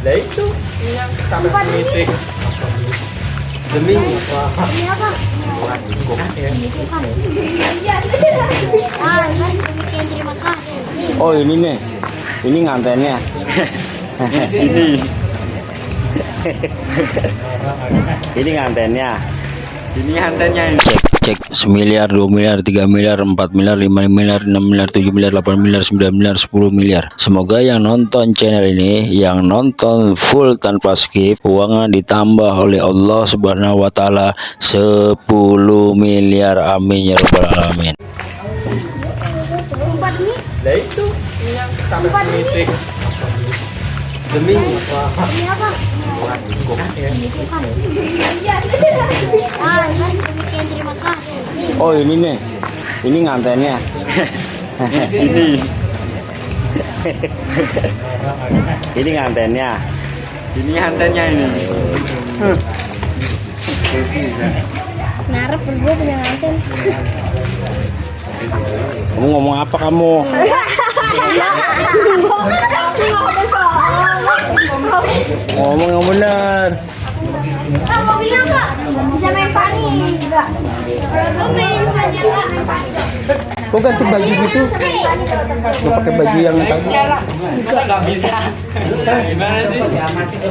Lah itu yang sampai politik. Demi. Ini apa? Kasih. Oh ini nih, ini ngantennya. ini, ini ngantennya. Ini antennya ini. Cek, cek semiliar, dua miliar, tiga miliar, empat miliar, lima miliar, enam miliar, tujuh miliar, delapan miliar, sembilan miliar, sepuluh miliar. Semoga yang nonton channel ini, yang nonton full tanpa skip, uangnya ditambah oleh Allah Subhanahu Wa Taala 10 miliar. Amin ya robbal alamin. Lah itu yang sampai politik. Demi apa? Kasih. Oh ini nih, ini ngantennya. ini, ini ngantennya. Ini antennya ini. Narap berdua punya anten. Kamu ngomong apa kamu? Ngomong yang benar. Kamu bilang bisa main pani juga. Kalau main pani nggak main pani. Kok ganti baju gitu? Lu pakai baju yang tadi. nggak bisa gimana sih ada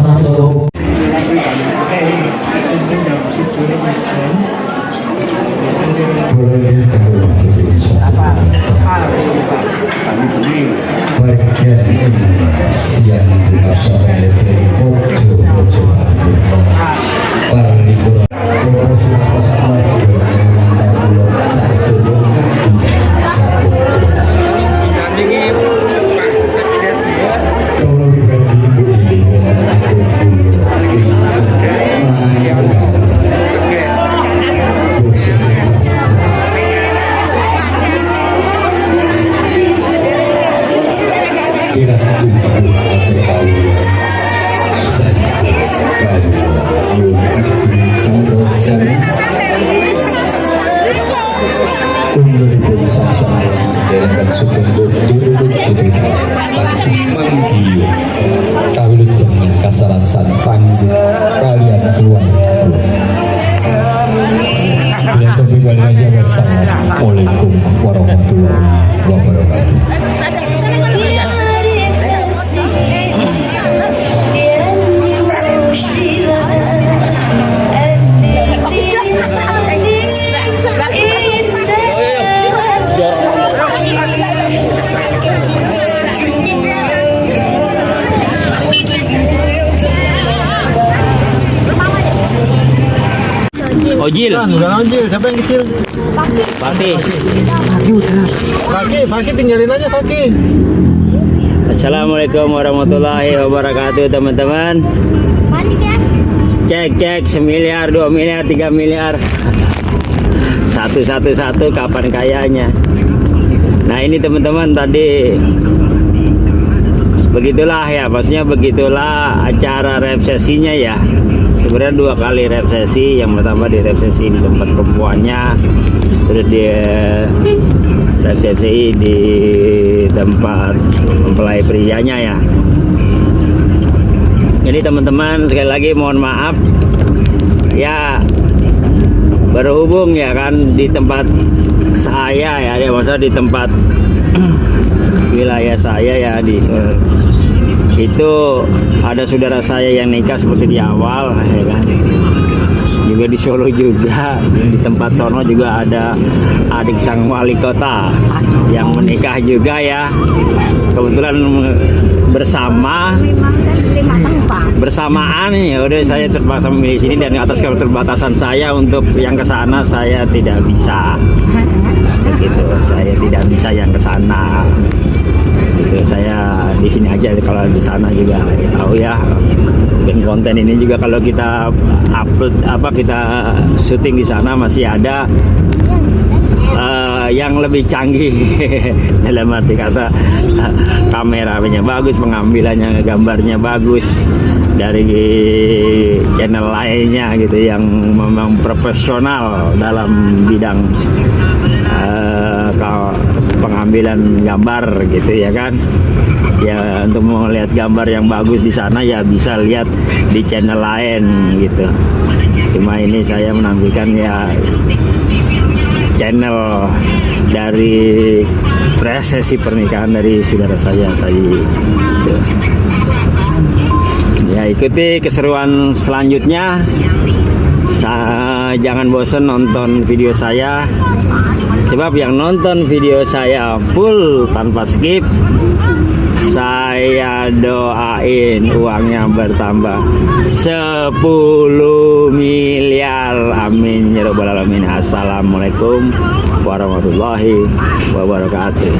Manggiyo Kawin jangan kasarasan Panggung Kalian keluar Bila topi balik aja Wassalamualaikum warahmatullahi wabarakatuh Ojil, Udah anjir, siapa yang kecil? Papi. Fakih, Fakih tinggalin aja Fakih. Assalamualaikum warahmatullahi wabarakatuh teman-teman. Cek cek semiliar, dua miliar, tiga miliar. Satu satu satu kapan kayanya. Nah ini teman-teman tadi begitulah ya, maksudnya begitulah acara resepsinya ya. Sebenarnya dua kali resepsi, yang pertama di resepsi di tempat perempuannya, terus di resepsi di tempat mempelai prianya ya. Jadi teman-teman sekali lagi mohon maaf ya berhubung ya kan di tempat saya ya, ya maksudnya di tempat wilayah saya ya di itu ada saudara saya yang nikah seperti di awal ya kan? Juga di Solo juga. Di tempat sono juga ada adik sang wali kota yang menikah juga ya. Kebetulan bersama. Bersamaan ya udah saya terpaksa memilih sini dan atas keterbatasan saya untuk yang ke sana saya tidak bisa gitu. Saya tidak bisa yang ke sana. Gitu. Saya di sini aja kalau di sana juga tahu ya. Mungkin konten ini juga kalau kita upload apa kita syuting di sana masih ada. Eh, yang lebih canggih. Dalam arti kata kameranya bagus pengambilannya gambarnya bagus. Dari channel lainnya gitu yang memang profesional dalam bidang ka- pengambilan gambar gitu ya kan. Ya untuk melihat gambar yang bagus di sana ya bisa lihat di channel lain gitu. Cuma ini saya menampilkan ya channel dari prosesi pernikahan dari saudara saya tadi. Ya ikuti keseruan selanjutnya. Sa- jangan bosan nonton video saya sebab yang nonton video saya full tanpa skip saya doain uangnya bertambah 10 miliar. Amin. Ya rabbal alamin. Assalamualaikum warahmatullahi wabarakatuh